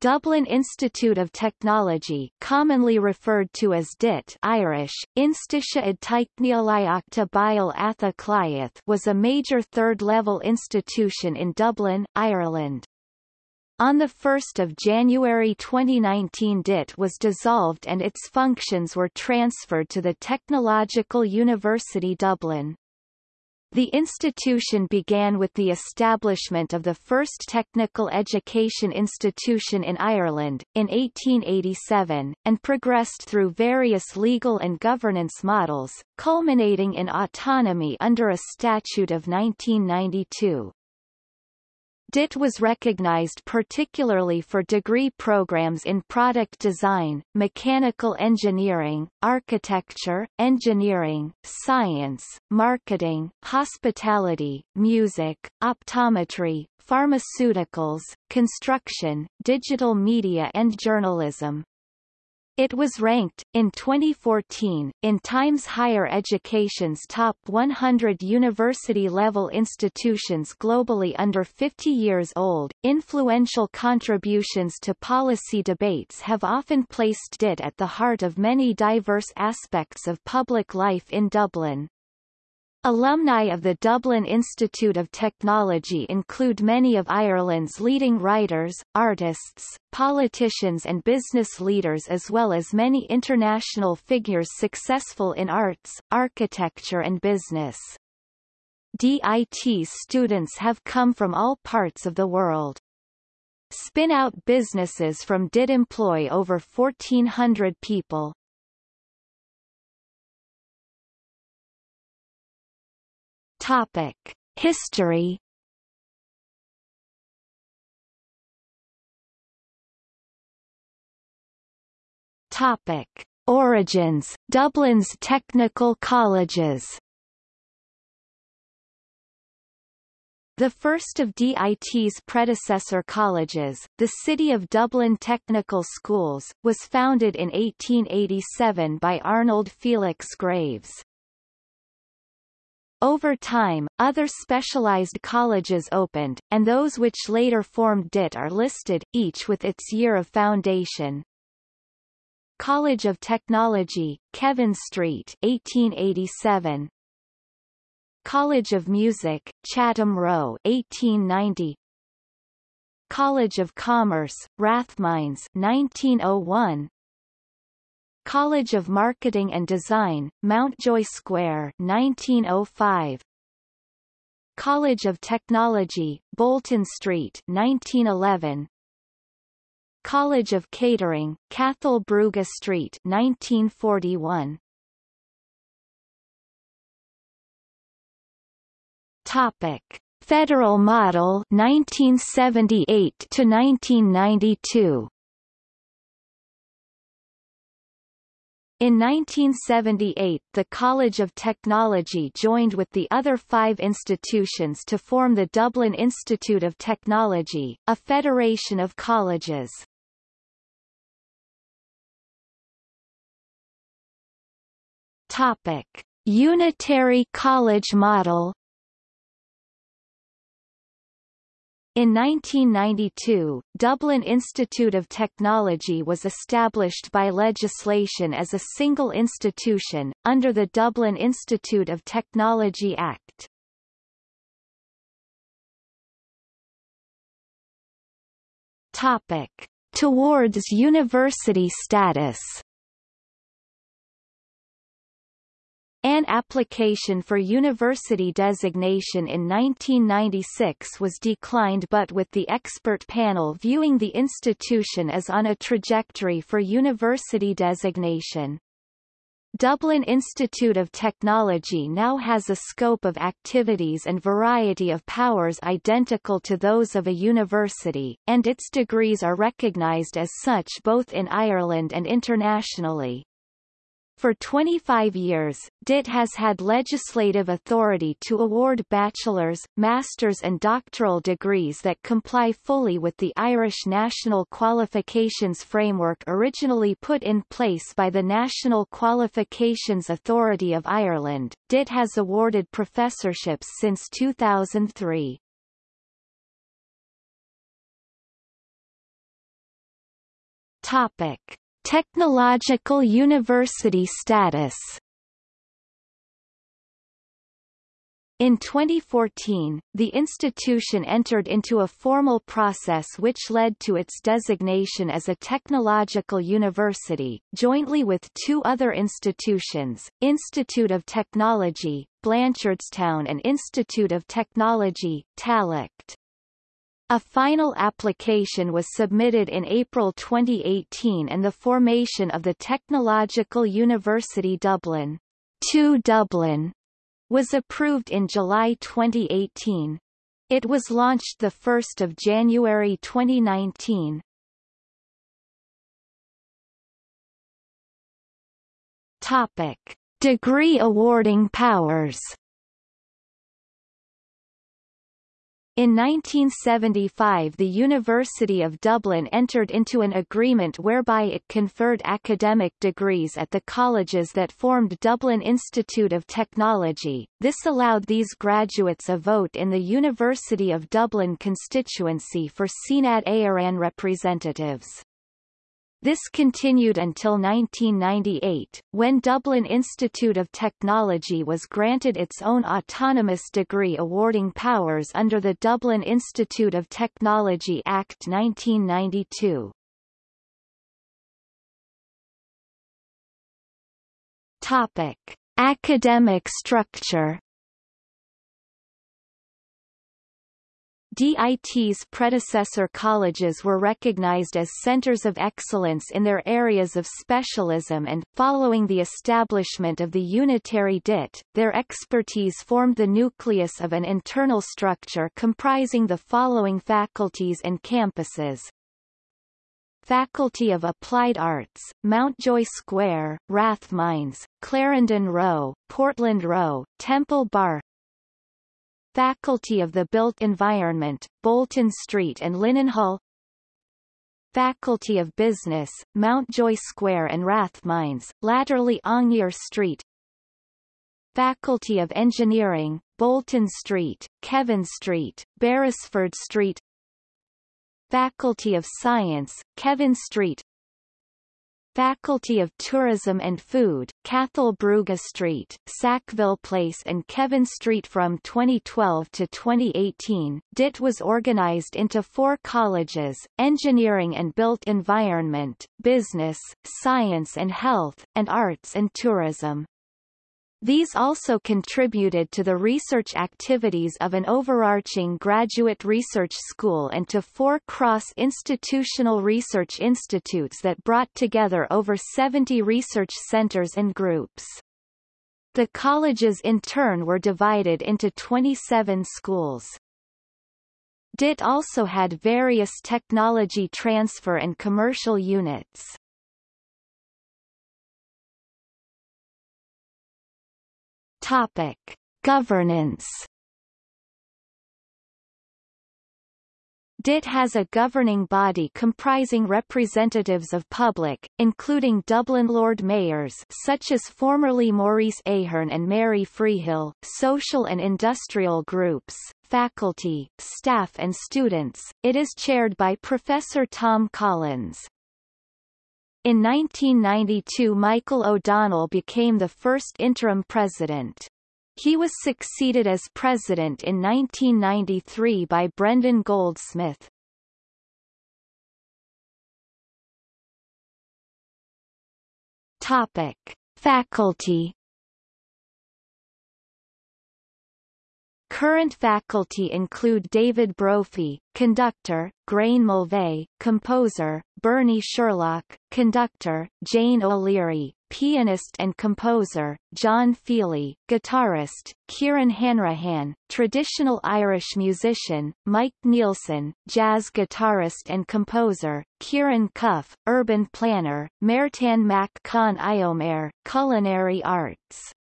Dublin Institute of Technology commonly referred to as DIT Irish, Institia id Teicneolaíochta Cliath was a major third-level institution in Dublin, Ireland. On 1 January 2019 DIT was dissolved and its functions were transferred to the Technological University Dublin. The institution began with the establishment of the first technical education institution in Ireland, in 1887, and progressed through various legal and governance models, culminating in autonomy under a statute of 1992. DIT was recognized particularly for degree programs in product design, mechanical engineering, architecture, engineering, science, marketing, hospitality, music, optometry, pharmaceuticals, construction, digital media and journalism. It was ranked, in 2014, in Times Higher Education's top 100 university-level institutions globally under 50 years old. Influential contributions to policy debates have often placed DIT at the heart of many diverse aspects of public life in Dublin. Alumni of the Dublin Institute of Technology include many of Ireland's leading writers, artists, politicians and business leaders as well as many international figures successful in arts, architecture and business. DIT students have come from all parts of the world. Spin-out businesses from DIT employ over 1,400 people. Topic: History. Topic: Origins. Dublin's technical colleges. The first of DIT's predecessor colleges, the City of Dublin Technical Schools, was founded in 1887 by Arnold Felix Graves. Over time, other specialized colleges opened, and those which later formed DIT are listed, each with its year of foundation. College of Technology, Kevin Street 1887. College of Music, Chatham Row 1890. College of Commerce, Rathmines 1901. College of Marketing and Design, Mountjoy Square 1905. College of Technology, Bolton Street 1911. College of Catering, Cathal Brugha Street 1941. Topic: Federal Model 1978 to 1992. In 1978 the College of Technology joined with the other five institutions to form the Dublin Institute of Technology, a federation of colleges. Topic. Unitary college model In 1992, Dublin Institute of Technology was established by legislation as a single institution, under the Dublin Institute of Technology Act. Topic. Towards university status An application for university designation in 1996 was declined but with the expert panel viewing the institution as on a trajectory for university designation. Dublin Institute of Technology now has a scope of activities and variety of powers identical to those of a university, and its degrees are recognised as such both in Ireland and internationally. For 25 years, DIT has had legislative authority to award bachelor's, master's and doctoral degrees that comply fully with the Irish National Qualifications Framework originally put in place by the National Qualifications Authority of Ireland. DIT has awarded professorships since 2003. Topic. Technological university status In 2014, the institution entered into a formal process which led to its designation as a technological university, jointly with two other institutions, Institute of Technology, Blanchardstown and Institute of Technology, Tallaght. A final application was submitted in April 2018 and the formation of the Technological University Dublin, 2 Dublin was approved in July 2018. It was launched 1 January 2019. Topic. Degree awarding powers In 1975 the University of Dublin entered into an agreement whereby it conferred academic degrees at the colleges that formed Dublin Institute of Technology. This allowed these graduates a vote in the University of Dublin constituency for Seanad Éireann representatives. This continued until 1998, when Dublin Institute of Technology was granted its own autonomous degree awarding powers under the Dublin Institute of Technology Act 1992. Topic. Academic structure DIT's predecessor colleges were recognized as centers of excellence in their areas of specialism and, following the establishment of the unitary DIT, their expertise formed the nucleus of an internal structure comprising the following faculties and campuses. Faculty of Applied Arts, Mountjoy Square, Rathmines, Clarendon Row, Portland Row, Temple Bar Faculty of the Built Environment, Bolton Street and Linenhall Faculty of Business, Mountjoy Square and Rathmines, latterly Aungier Street. Faculty of Engineering, Bolton Street, Kevin Street, Beresford Street. Faculty of Science, Kevin Street Faculty of Tourism and Food, Cathal Brugha Street, Sackville Place and Kevin Street From 2012 to 2018, DIT was organized into four colleges, Engineering and Built Environment, Business, Science and Health, and Arts and Tourism. These also contributed to the research activities of an overarching graduate research school and to four cross-institutional research institutes that brought together over 70 research centers and groups. The colleges in turn were divided into 27 schools. DIT also had various technology transfer and commercial units. Topic: Governance. DIT has a governing body comprising representatives of public, including Dublin Lord Mayors such as formerly Maurice Ahern and Mary Freehill, social and industrial groups, faculty, staff and students. It is chaired by Professor Tom Collins. In 1992 Michael O'Donnell became the first interim president. He was succeeded as president in 1993 by Brendan Goldsmith. Topic. Faculty Current faculty include David Brophy, conductor, Gráinne Mulvey, composer, Bernie Sherlock, conductor, Jane O'Leary, pianist and composer, John Feeley, guitarist, Kieran Hanrahan, traditional Irish musician, Mike Nielsen, jazz guitarist and composer, Kieran Cuff, urban planner, Máirtín Mac Con Iomaire, culinary arts.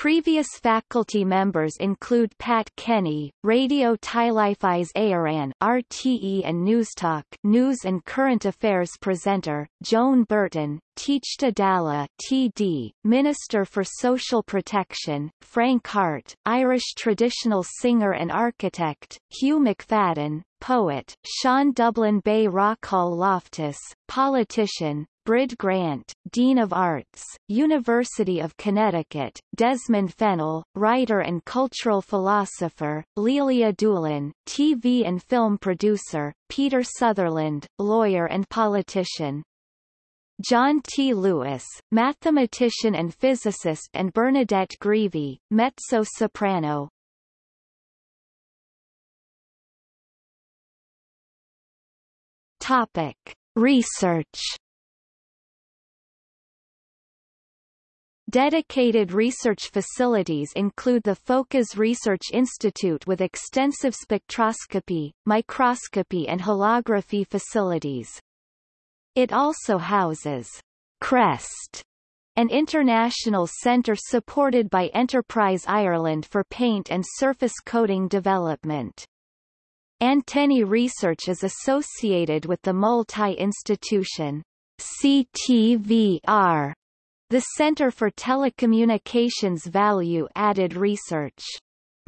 Previous faculty members include Pat Kenny, Raidió Teilifís Éireann RTE and Newstalk News and Current Affairs presenter, Joan Burton, Teachta Dála TD, Minister for Social Protection, Frank Harte, Irish traditional singer and architect, Hugh McFadden, poet, Sean Dublin Bay Rockall Loftus, politician, Brid Grant, Dean of Arts, University of Connecticut, Desmond Fennell, writer and cultural philosopher, Lelia Doolan, TV and film producer, Peter Sutherland, lawyer and politician. John T. Lewis, mathematician and physicist and Bernadette Greevy, mezzo-soprano. Topic. Research Dedicated research facilities include the FOCAS Research Institute with extensive spectroscopy, microscopy and holography facilities. It also houses CREST, an international centre supported by Enterprise Ireland for paint and surface coating development. Antennae research is associated with the multi-institution CTVR the Centre for Telecommunications Value Added Research.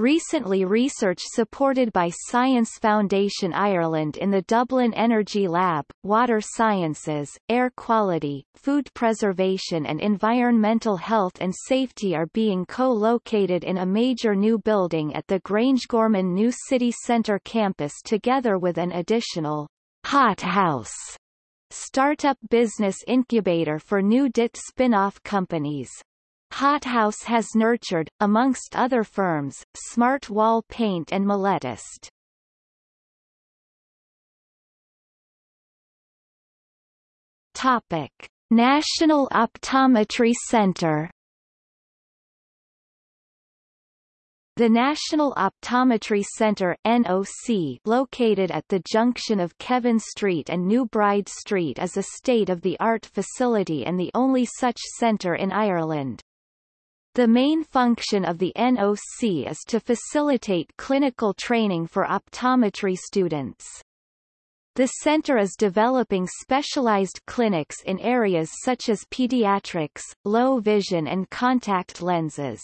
Recently research supported by Science Foundation Ireland in the Dublin Energy Lab, water sciences, air quality, food preservation and environmental health and safety are being co-located in a major new building at the Grangegorman New City Centre campus together with an additional hot house startup business incubator for new DIT spin-off companies. Hothouse has nurtured, amongst other firms, Smart Wall Paint and Milletist. Topic. National Optometry Center The National Optometry Center NOC located at the junction of Kevin Street and New Bride Street is a state-of-the-art facility and the only such centre in Ireland. The main function of the NOC is to facilitate clinical training for optometry students. The center is developing specialized clinics in areas such as pediatrics, low vision and contact lenses.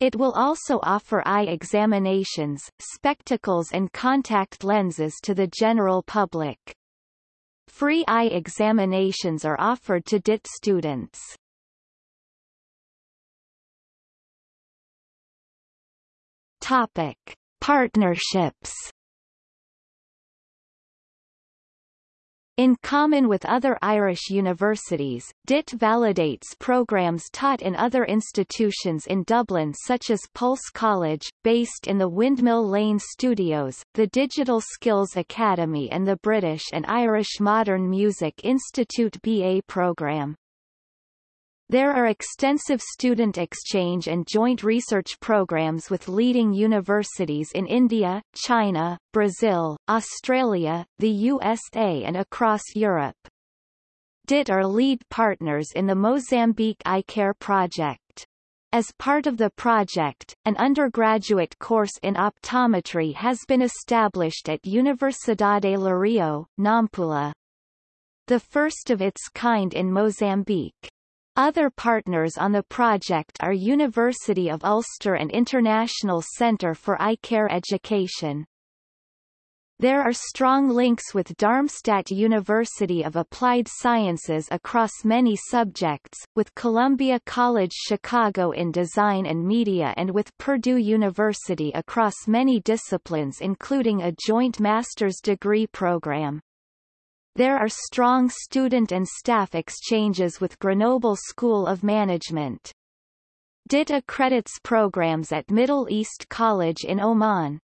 It will also offer eye examinations, spectacles and contact lenses to the general public. Free eye examinations are offered to DIT students. Topic. Partnerships In common with other Irish universities, DIT validates programs taught in other institutions in Dublin such as Pulse College, based in the Windmill Lane Studios, the Digital Skills Academy and the British and Irish Modern Music Institute BA programme. There are extensive student exchange and joint research programs with leading universities in India, China, Brazil, Australia, the USA and across Europe. DIT are lead partners in the Mozambique iCare project. As part of the project, an undergraduate course in optometry has been established at Universidade Lúrio, Nampula. The first of its kind in Mozambique. Other partners on the project are University of Ulster and International Centre for Eye Care Education. There are strong links with Darmstadt University of Applied Sciences across many subjects, with Columbia College Chicago in design and media and with Purdue University across many disciplines including a joint master's degree program. There are strong student and staff exchanges with Grenoble School of Management. DIT accredits programs at Middle East College in Oman.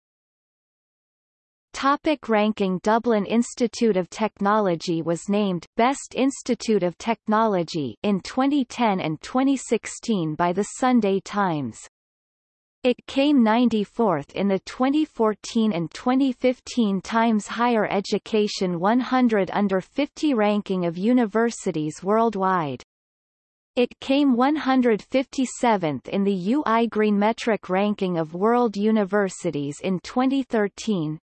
Topic ranking Dublin Institute of Technology was named Best Institute of Technology in 2010 and 2016 by the Sunday Times. It came 94th in the 2014 and 2015 Times Higher Education 100 Under 50 ranking of universities worldwide. It came 157th in the UI Green Metric ranking of world universities in 2013.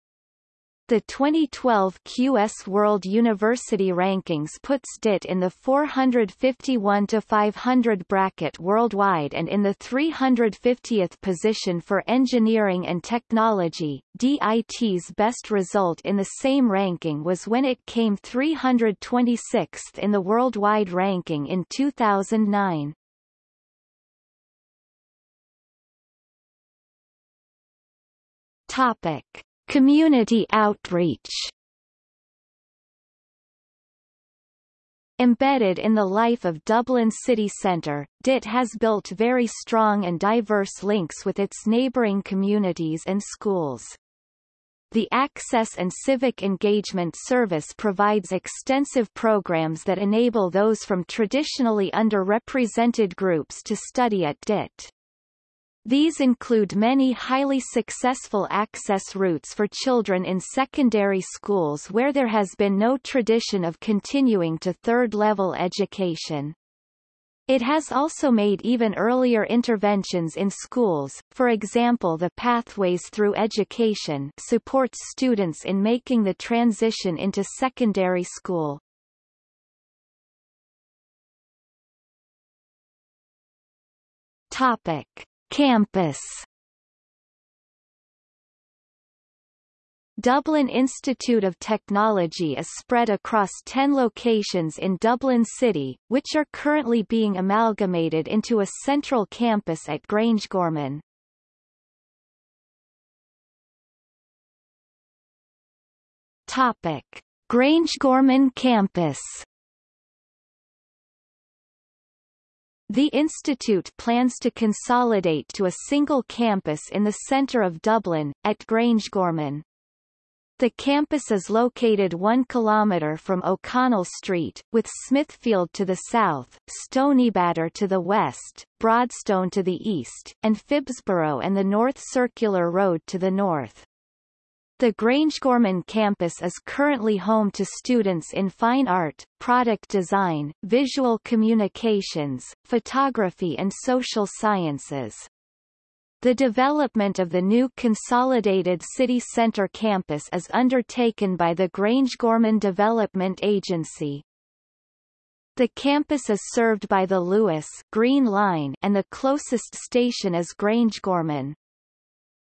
The 2012 QS World University Rankings puts DIT in the 451 to 500 bracket worldwide and in the 350th position for engineering and technology. DIT's best result in the same ranking was when it came 326th in the worldwide ranking in 2009. Topic Community outreach Embedded in the life of Dublin city centre, DIT has built very strong and diverse links with its neighbouring communities and schools. The Access and Civic Engagement Service provides extensive programs that enable those from traditionally underrepresented groups to study at DIT. These include many highly successful access routes for children in secondary schools where there has been no tradition of continuing to third-level education. It has also made even earlier interventions in schools, for example the Pathways Through Education supports students in making the transition into secondary school. Topic. Campus Dublin Institute of Technology is spread across 10 locations in Dublin City, which are currently being amalgamated into a central campus at Grangegorman. Topic: Grangegorman campus The institute plans to consolidate to a single campus in the centre of Dublin, at Grangegorman. The campus is located 1 km from O'Connell Street, with Smithfield to the south, Stoneybatter to the west, Broadstone to the east, and Phibsborough and the North Circular Road to the north. The Grangegorman campus is currently home to students in fine art, product design, visual communications, photography and social sciences. The development of the new consolidated city centre campus is undertaken by the Grangegorman Development Agency. The campus is served by the Luas Green Line and the closest station is Grangegorman.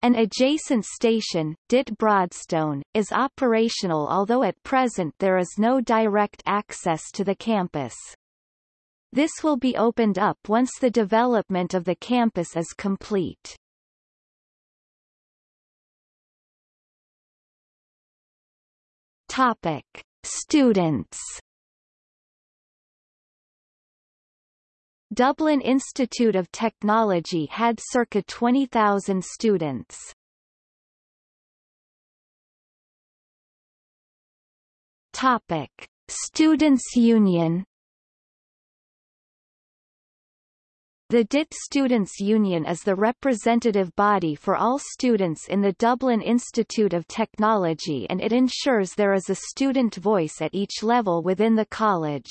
An adjacent station, DIT Broadstone, is operational although at present there is no direct access to the campus. This will be opened up once the development of the campus is complete. Topic. Students Dublin Institute of Technology had circa 20,000 students. Topic: Students' Union The DIT Students' Union is the representative body for all students in the Dublin Institute of Technology and it ensures there is a student voice at each level within the college.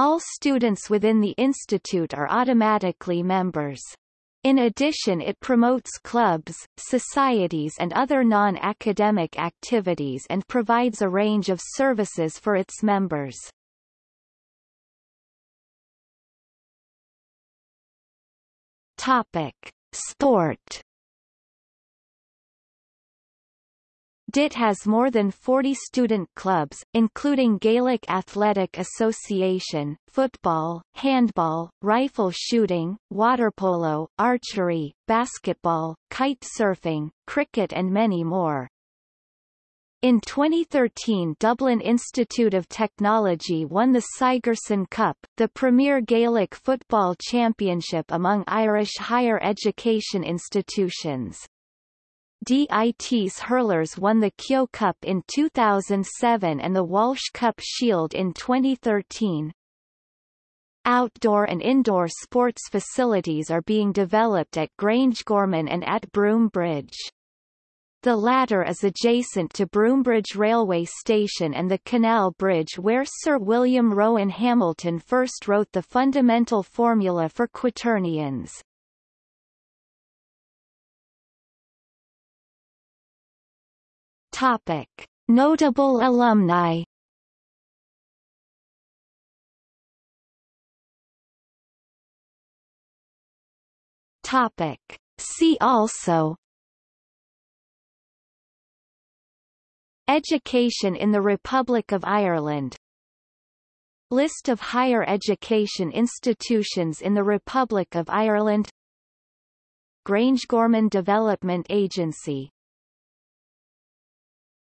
All students within the institute are automatically members. In addition it promotes clubs, societies and other non-academic activities and provides a range of services for its members. Topic. Sport DIT has more than 40 student clubs, including Gaelic Athletic Association, football, handball, rifle shooting, water polo, archery, basketball, kite surfing, cricket and many more. In 2013 Dublin Institute of Technology won the Sigerson Cup, the premier Gaelic football championship among Irish higher education institutions. DIT's hurlers won the Kehoe Cup in 2007 and the Walsh Cup Shield in 2013. Outdoor and indoor sports facilities are being developed at Grangegorman and at Broom Bridge. The latter is adjacent to Broombridge Railway Station and the Canal Bridge where Sir William Rowan Hamilton first wrote the fundamental formula for quaternions. Topic. Notable alumni. Topic. See also. Education in the Republic of Ireland. List of higher education institutions in the Republic of Ireland. Grangegorman Development Agency